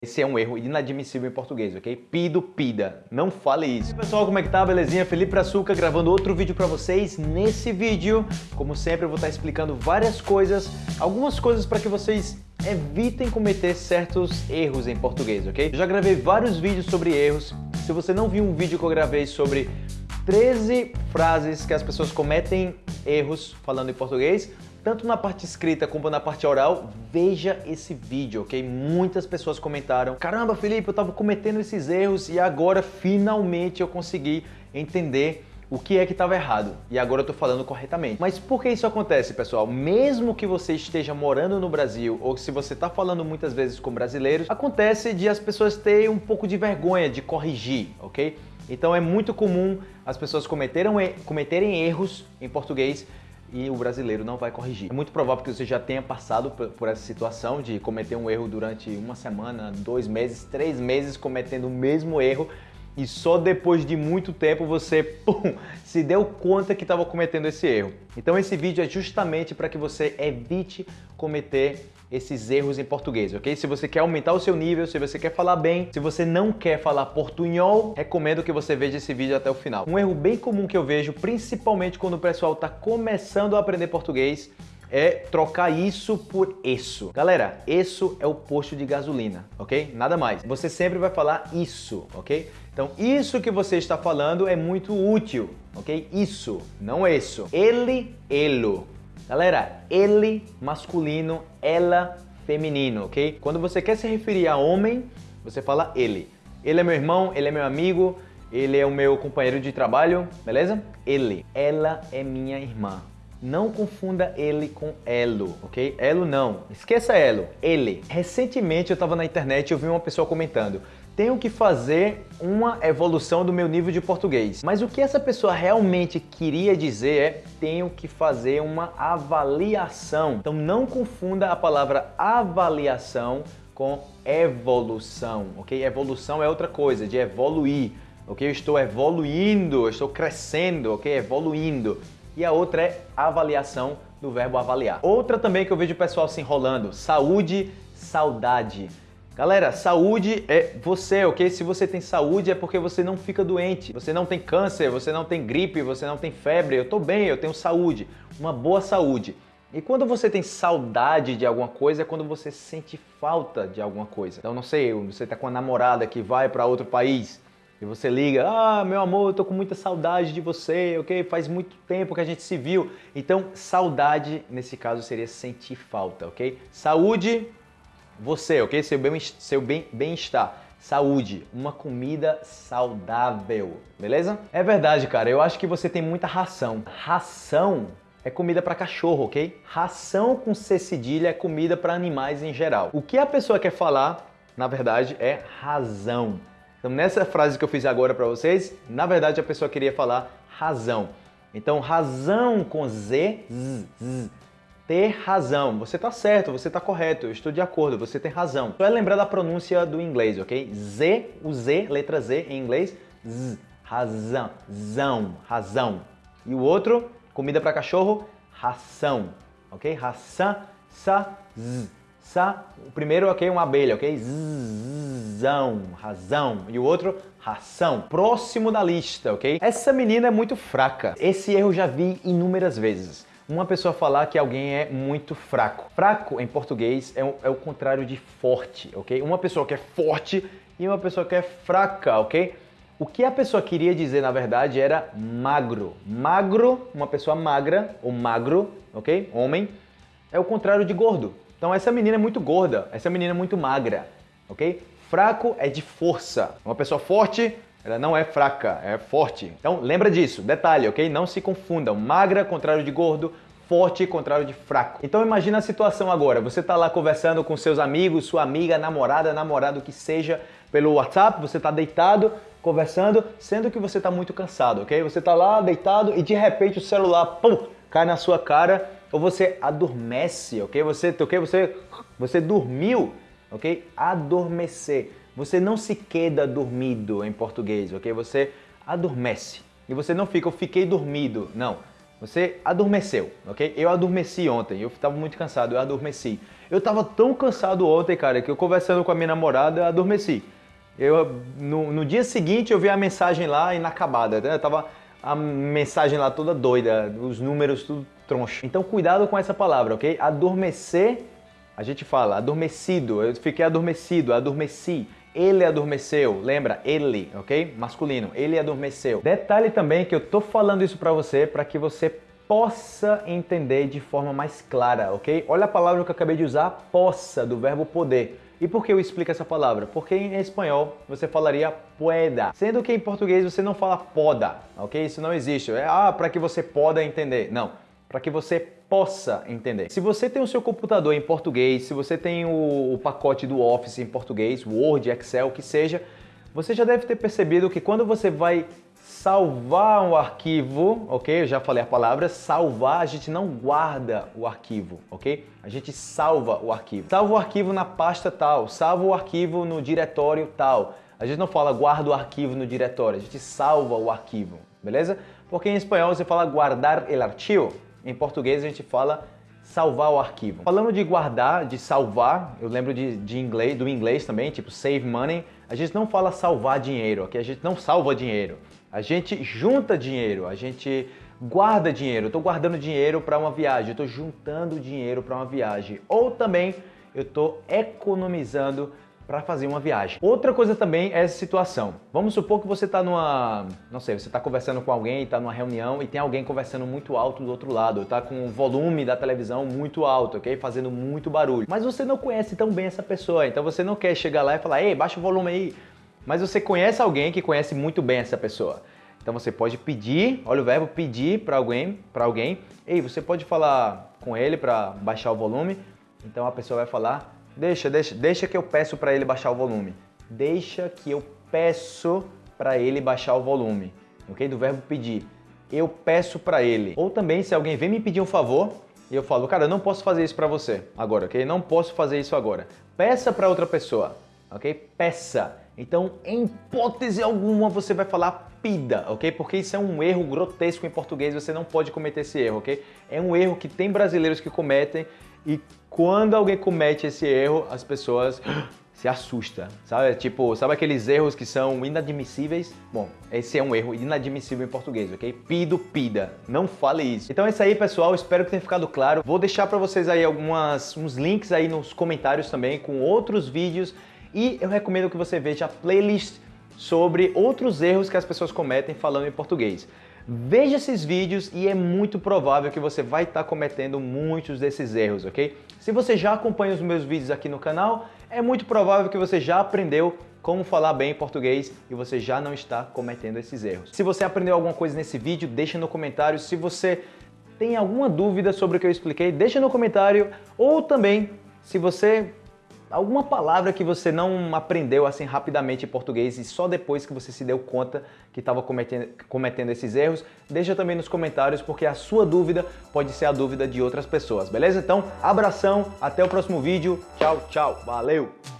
Esse é um erro inadmissível em português, ok? Pido, pida. Não fale isso. E pessoal, como é que tá? Belezinha? Felipe Açúcar gravando outro vídeo pra vocês. Nesse vídeo, como sempre, eu vou estar explicando várias coisas, algumas coisas para que vocês evitem cometer certos erros em português, ok? Eu já gravei vários vídeos sobre erros. Se você não viu um vídeo que eu gravei sobre 13 frases que as pessoas cometem erros falando em português, tanto na parte escrita como na parte oral, veja esse vídeo, ok? Muitas pessoas comentaram, caramba Felipe, eu estava cometendo esses erros e agora finalmente eu consegui entender o que é que estava errado e agora eu estou falando corretamente. Mas por que isso acontece, pessoal? Mesmo que você esteja morando no Brasil ou se você está falando muitas vezes com brasileiros, acontece de as pessoas terem um pouco de vergonha de corrigir, ok? Então é muito comum as pessoas cometerem erros em português e o brasileiro não vai corrigir. É muito provável que você já tenha passado por essa situação de cometer um erro durante uma semana, dois meses, três meses cometendo o mesmo erro e só depois de muito tempo você pum, se deu conta que estava cometendo esse erro. Então esse vídeo é justamente para que você evite cometer esses erros em português, ok? Se você quer aumentar o seu nível, se você quer falar bem, se você não quer falar portunhol, recomendo que você veja esse vídeo até o final. Um erro bem comum que eu vejo, principalmente quando o pessoal está começando a aprender português, é trocar isso por isso. Galera, isso é o posto de gasolina, ok? Nada mais. Você sempre vai falar isso, ok? Então, isso que você está falando é muito útil, ok? Isso, não isso. Ele, elo. Galera, ele masculino, ela feminino, ok? Quando você quer se referir a homem, você fala ele. Ele é meu irmão, ele é meu amigo, ele é o meu companheiro de trabalho, beleza? Ele. Ela é minha irmã. Não confunda ele com elo, ok? Elo não. Esqueça elo. Ele. Recentemente eu estava na internet e eu vi uma pessoa comentando tenho que fazer uma evolução do meu nível de português. Mas o que essa pessoa realmente queria dizer é tenho que fazer uma avaliação. Então não confunda a palavra avaliação com evolução, ok? Evolução é outra coisa, de evoluir, ok? Eu estou evoluindo, eu estou crescendo, ok? Evoluindo. E a outra é avaliação do verbo avaliar. Outra também que eu vejo o pessoal se enrolando, saúde, saudade. Galera, saúde é você, ok? Se você tem saúde é porque você não fica doente, você não tem câncer, você não tem gripe, você não tem febre. Eu tô bem, eu tenho saúde, uma boa saúde. E quando você tem saudade de alguma coisa é quando você sente falta de alguma coisa. Então, não sei, você tá com uma namorada que vai para outro país e você liga, ah, meu amor, eu tô com muita saudade de você, ok? Faz muito tempo que a gente se viu. Então, saudade, nesse caso, seria sentir falta, ok? Saúde você, ok? Seu bem-estar. Seu bem, bem saúde, uma comida saudável, beleza? É verdade, cara, eu acho que você tem muita ração. Ração é comida para cachorro, ok? Ração com C cedilha é comida para animais em geral. O que a pessoa quer falar, na verdade, é razão. Então, nessa frase que eu fiz agora para vocês, na verdade a pessoa queria falar razão. Então, razão com Z, z, z ter razão. Você está certo, você está correto, eu estou de acordo, você tem razão. Só é lembrar da pronúncia do inglês, ok? Z, o Z, letra Z em inglês, Z, razão, zão, razão. E o outro, comida para cachorro, ração, ok? Ração, sa, z. Sa, o primeiro, ok, uma abelha, ok? Zão, razão. E o outro, ração. Próximo da lista, ok? Essa menina é muito fraca. Esse erro já vi inúmeras vezes uma pessoa falar que alguém é muito fraco. Fraco, em português, é o, é o contrário de forte, ok? Uma pessoa que é forte e uma pessoa que é fraca, ok? O que a pessoa queria dizer, na verdade, era magro. Magro, uma pessoa magra, ou magro, ok? Homem, é o contrário de gordo. Então essa menina é muito gorda, essa menina é muito magra, ok? Fraco é de força. Uma pessoa forte ela não é fraca, é forte. Então lembra disso, detalhe, ok? Não se confundam. Magra, contrário de gordo, forte, contrário de fraco. Então imagina a situação agora, você está lá conversando com seus amigos, sua amiga, namorada, namorado, que seja, pelo WhatsApp, você está deitado, conversando, sendo que você está muito cansado, ok? Você está lá deitado e de repente o celular, pum, cai na sua cara ou você adormece, ok? Você, ok? Você, você dormiu, ok? Adormecer. Você não se queda dormido em português, ok? Você adormece. E você não fica, eu fiquei dormido. Não. Você adormeceu, ok? Eu adormeci ontem, eu estava muito cansado, eu adormeci. Eu estava tão cansado ontem, cara, que eu conversando com a minha namorada, eu adormeci. Eu, no, no, dia seguinte eu vi a mensagem lá inacabada, né? Eu tava a mensagem lá toda doida, os números tudo Então cuidado com essa palavra, ok? Adormecer, a gente fala adormecido, eu fiquei adormecido, adormeci. Ele adormeceu, lembra? Ele, ok? Masculino, ele adormeceu. Detalhe também que eu tô falando isso para você para que você possa entender de forma mais clara, ok? Olha a palavra que eu acabei de usar, possa, do verbo poder. E por que eu explico essa palavra? Porque em espanhol você falaria pueda, sendo que em português você não fala poda, ok? Isso não existe. É ah, para que você possa entender. Não, para que você possa entender. Se você tem o seu computador em português, se você tem o, o pacote do Office em português, Word, Excel, que seja, você já deve ter percebido que quando você vai salvar um arquivo, ok? Eu já falei a palavra salvar, a gente não guarda o arquivo, ok? A gente salva o arquivo. Salva o arquivo na pasta tal, salva o arquivo no diretório tal. A gente não fala guarda o arquivo no diretório, a gente salva o arquivo, beleza? Porque em espanhol você fala guardar el archivo, em português a gente fala salvar o arquivo. Falando de guardar, de salvar, eu lembro de, de inglês, do inglês também, tipo save money, a gente não fala salvar dinheiro, ok? A gente não salva dinheiro. A gente junta dinheiro, a gente guarda dinheiro. Eu estou guardando dinheiro para uma viagem, eu estou juntando dinheiro para uma viagem. Ou também eu estou economizando para fazer uma viagem. Outra coisa também é essa situação. Vamos supor que você está numa, não sei, você está conversando com alguém, está numa reunião e tem alguém conversando muito alto do outro lado, está com o volume da televisão muito alto, ok? Fazendo muito barulho. Mas você não conhece tão bem essa pessoa, então você não quer chegar lá e falar, ei, baixa o volume aí. Mas você conhece alguém que conhece muito bem essa pessoa. Então você pode pedir, olha o verbo pedir para alguém, para alguém. Ei, você pode falar com ele para baixar o volume. Então a pessoa vai falar Deixa, deixa, deixa que eu peço para ele baixar o volume. Deixa que eu peço para ele baixar o volume. Ok? Do verbo pedir. Eu peço para ele. Ou também, se alguém vem me pedir um favor, e eu falo, cara, eu não posso fazer isso para você agora, ok? Não posso fazer isso agora. Peça para outra pessoa, ok? Peça. Então, em hipótese alguma, você vai falar pida, ok? Porque isso é um erro grotesco em português, você não pode cometer esse erro, ok? É um erro que tem brasileiros que cometem e quando alguém comete esse erro, as pessoas se assustam, sabe? Tipo, sabe aqueles erros que são inadmissíveis? Bom, esse é um erro inadmissível em português, ok? Pido, pida. Não fale isso. Então é isso aí, pessoal. Espero que tenha ficado claro. Vou deixar para vocês aí algumas, uns links aí nos comentários também com outros vídeos e eu recomendo que você veja a playlist sobre outros erros que as pessoas cometem falando em português. Veja esses vídeos e é muito provável que você vai estar cometendo muitos desses erros, ok? Se você já acompanha os meus vídeos aqui no canal, é muito provável que você já aprendeu como falar bem português e você já não está cometendo esses erros. Se você aprendeu alguma coisa nesse vídeo, deixa no comentário. Se você tem alguma dúvida sobre o que eu expliquei, deixa no comentário. Ou também, se você alguma palavra que você não aprendeu assim rapidamente em português e só depois que você se deu conta que estava cometendo, cometendo esses erros, deixa também nos comentários porque a sua dúvida pode ser a dúvida de outras pessoas, beleza? Então, abração, até o próximo vídeo, tchau, tchau, valeu!